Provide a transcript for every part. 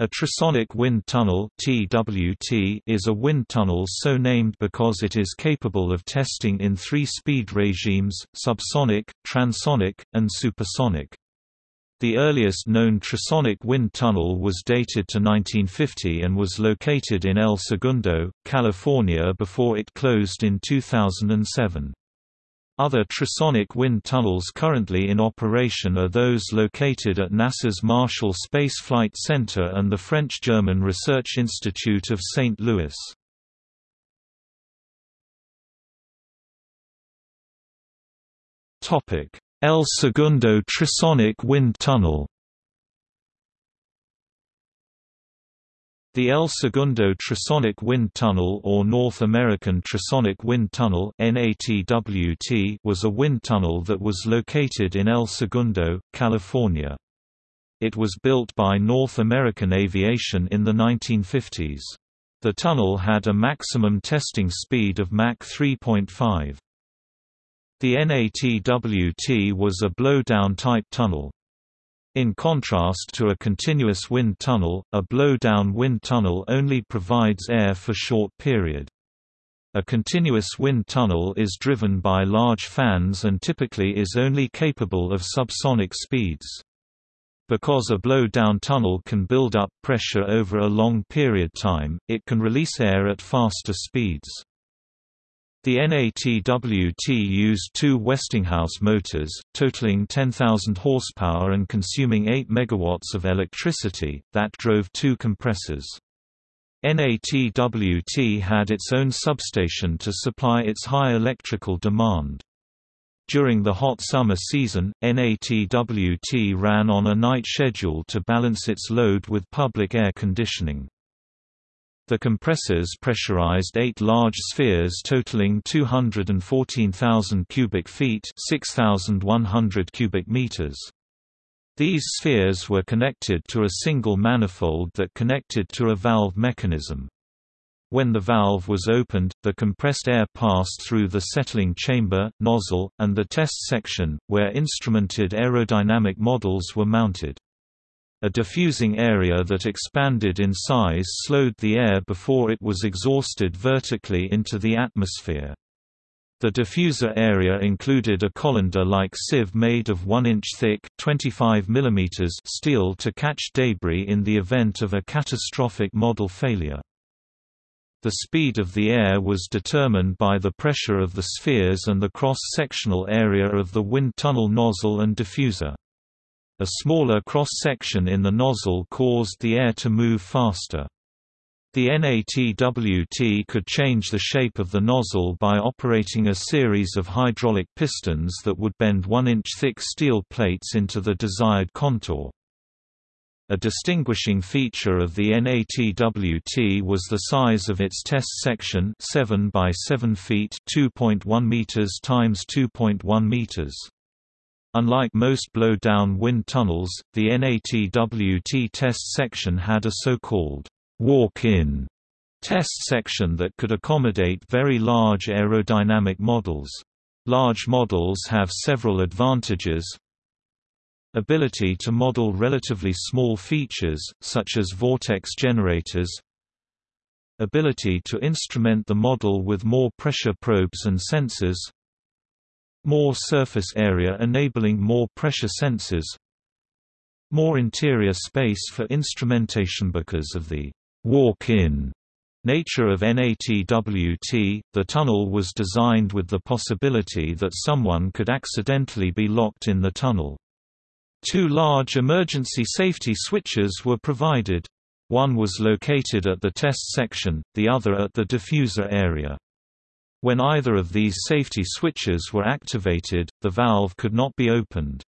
A trisonic wind tunnel (TWT) is a wind tunnel so named because it is capable of testing in three speed regimes: subsonic, transonic, and supersonic. The earliest known trisonic wind tunnel was dated to 1950 and was located in El Segundo, California before it closed in 2007. Other trisonic wind tunnels currently in operation are those located at NASA's Marshall Space Flight Center and the French-German Research Institute of St. Louis. El Segundo Trisonic Wind Tunnel The El Segundo Trisonic Wind Tunnel or North American Trisonic Wind Tunnel was a wind tunnel that was located in El Segundo, California. It was built by North American Aviation in the 1950s. The tunnel had a maximum testing speed of Mach 3.5. The NATWT was a blow-down type tunnel. In contrast to a continuous wind tunnel, a blow-down wind tunnel only provides air for short period. A continuous wind tunnel is driven by large fans and typically is only capable of subsonic speeds. Because a blow-down tunnel can build up pressure over a long period time, it can release air at faster speeds. The NATWT used two Westinghouse motors, totaling 10,000 horsepower and consuming 8 megawatts of electricity, that drove two compressors. NATWT had its own substation to supply its high electrical demand. During the hot summer season, NATWT ran on a night schedule to balance its load with public air conditioning. The compressors pressurized eight large spheres totaling 214,000 cubic feet 6,100 cubic meters. These spheres were connected to a single manifold that connected to a valve mechanism. When the valve was opened, the compressed air passed through the settling chamber, nozzle, and the test section, where instrumented aerodynamic models were mounted. A diffusing area that expanded in size slowed the air before it was exhausted vertically into the atmosphere. The diffuser area included a colander-like sieve made of 1-inch thick 25 mm steel to catch debris in the event of a catastrophic model failure. The speed of the air was determined by the pressure of the spheres and the cross-sectional area of the wind tunnel nozzle and diffuser. A smaller cross-section in the nozzle caused the air to move faster. The NATWT could change the shape of the nozzle by operating a series of hydraulic pistons that would bend 1-inch thick steel plates into the desired contour. A distinguishing feature of the NATWT was the size of its test section 7 by 7 feet 2.1 meters times 2.1 meters. Unlike most blow-down wind tunnels, the NATWT test section had a so-called walk-in test section that could accommodate very large aerodynamic models. Large models have several advantages, ability to model relatively small features, such as vortex generators. Ability to instrument the model with more pressure probes and sensors more surface area enabling more pressure sensors more interior space for instrumentation because of the walk-in nature of NATWT, the tunnel was designed with the possibility that someone could accidentally be locked in the tunnel. Two large emergency safety switches were provided. One was located at the test section, the other at the diffuser area. When either of these safety switches were activated, the valve could not be opened.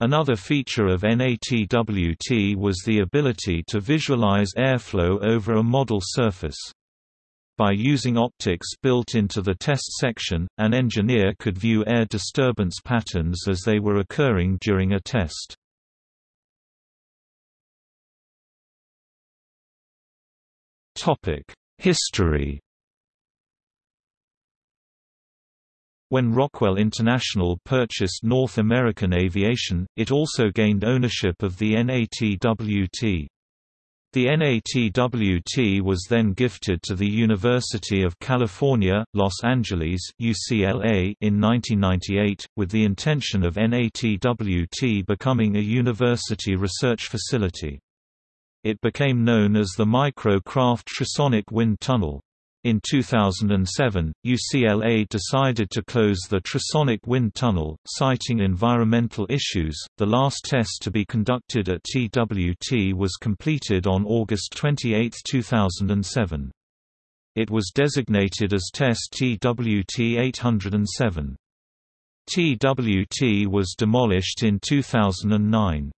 Another feature of NATWT was the ability to visualize airflow over a model surface. By using optics built into the test section, an engineer could view air disturbance patterns as they were occurring during a test. History When Rockwell International purchased North American Aviation, it also gained ownership of the NATWT. The NATWT was then gifted to the University of California, Los Angeles UCLA in 1998, with the intention of NATWT becoming a university research facility. It became known as the Micro-Craft Trisonic Wind Tunnel. In 2007, UCLA decided to close the Trisonic Wind Tunnel, citing environmental issues. The last test to be conducted at TWT was completed on August 28, 2007. It was designated as Test TWT 807. TWT was demolished in 2009.